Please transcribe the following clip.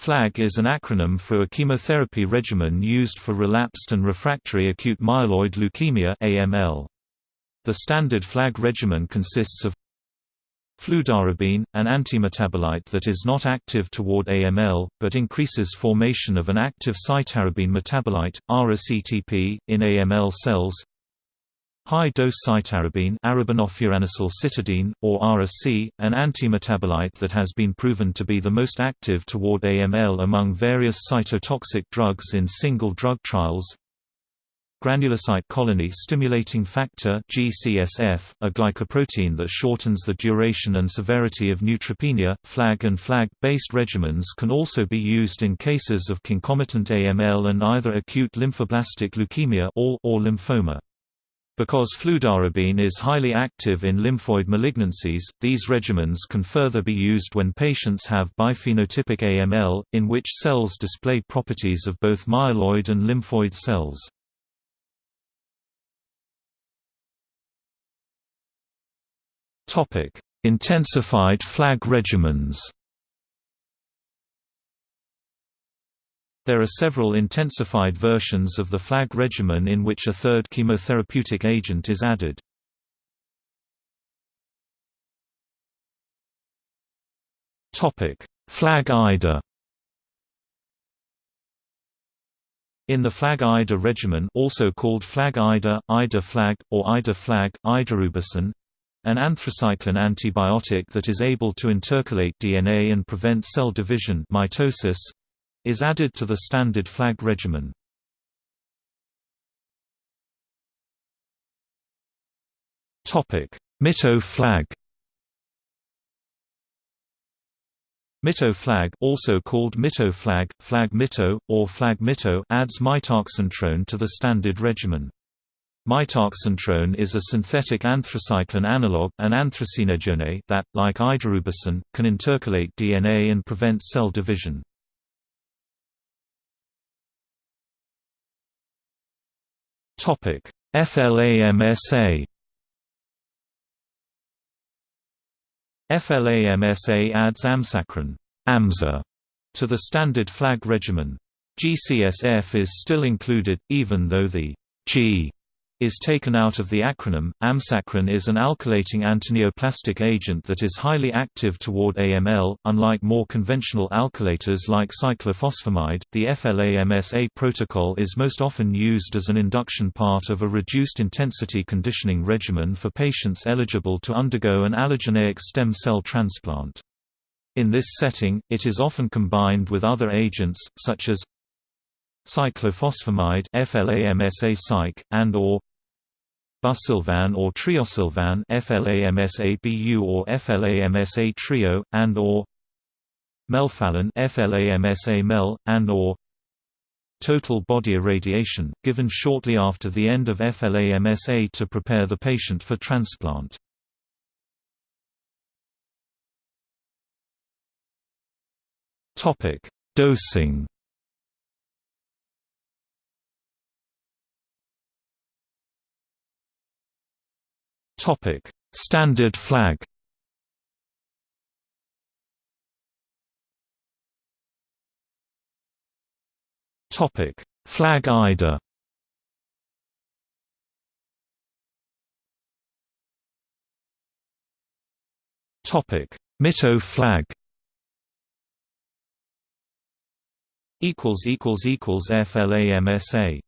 FLAG is an acronym for a chemotherapy regimen used for relapsed and refractory acute myeloid leukemia (AML). The standard FLAG regimen consists of fludarabine, an antimetabolite that is not active toward AML, but increases formation of an active cytarabine metabolite, ARA-CTP, in AML cells High-dose cytarabine cytidine, or ARA-C, an antimetabolite that has been proven to be the most active toward AML among various cytotoxic drugs in single drug trials Granulocyte colony stimulating factor GCSF, a glycoprotein that shortens the duration and severity of neutropenia. FLAG and FLAG-based regimens can also be used in cases of concomitant AML and either acute lymphoblastic leukemia or lymphoma. Because fludarabine is highly active in lymphoid malignancies, these regimens can further be used when patients have biphenotypic AML, in which cells display properties of both myeloid and lymphoid cells. Intensified flag regimens. There are several intensified versions of the flag regimen in which a third chemotherapeutic agent is added. Flag IDA. In the flag IDA regimen also called flag IDA, IDA flag, or IDA flag, idarubicin, an anthracycline antibiotic that is able to intercalate DNA and prevent cell division mitosis, is added to the standard flag regimen. Mito flag Mito flag also called Mito flag, flag or flag Mito adds mitoxantrone to the standard regimen. Mitoxantrone is a synthetic anthracycline analog, an anthracenedione that, like idarubicin, can intercalate DNA and prevent cell division. FLAMSA FLAMSA adds amsacrine AMSA to the standard flag regimen. GCSF is still included, even though the G is taken out of the acronym. Amsacrine is an alkylating antineoplastic agent that is highly active toward AML. Unlike more conventional alkylators like cyclophosphamide, the FLAMSA protocol is most often used as an induction part of a reduced intensity conditioning regimen for patients eligible to undergo an allogeneic stem cell transplant. In this setting, it is often combined with other agents, such as cyclophosphamide FLAMSA and or busulfan or treosulfan FLAMSA-BU or FLAMSA Treo and or melphalan FLAMSA-MEL and or total body irradiation given shortly after the end of FLAMSA to prepare the patient for transplant. Dosing Topic: Standard flag. Topic: Flag IDA. Topic: Mito flag. Equals equals equals FLAMSA.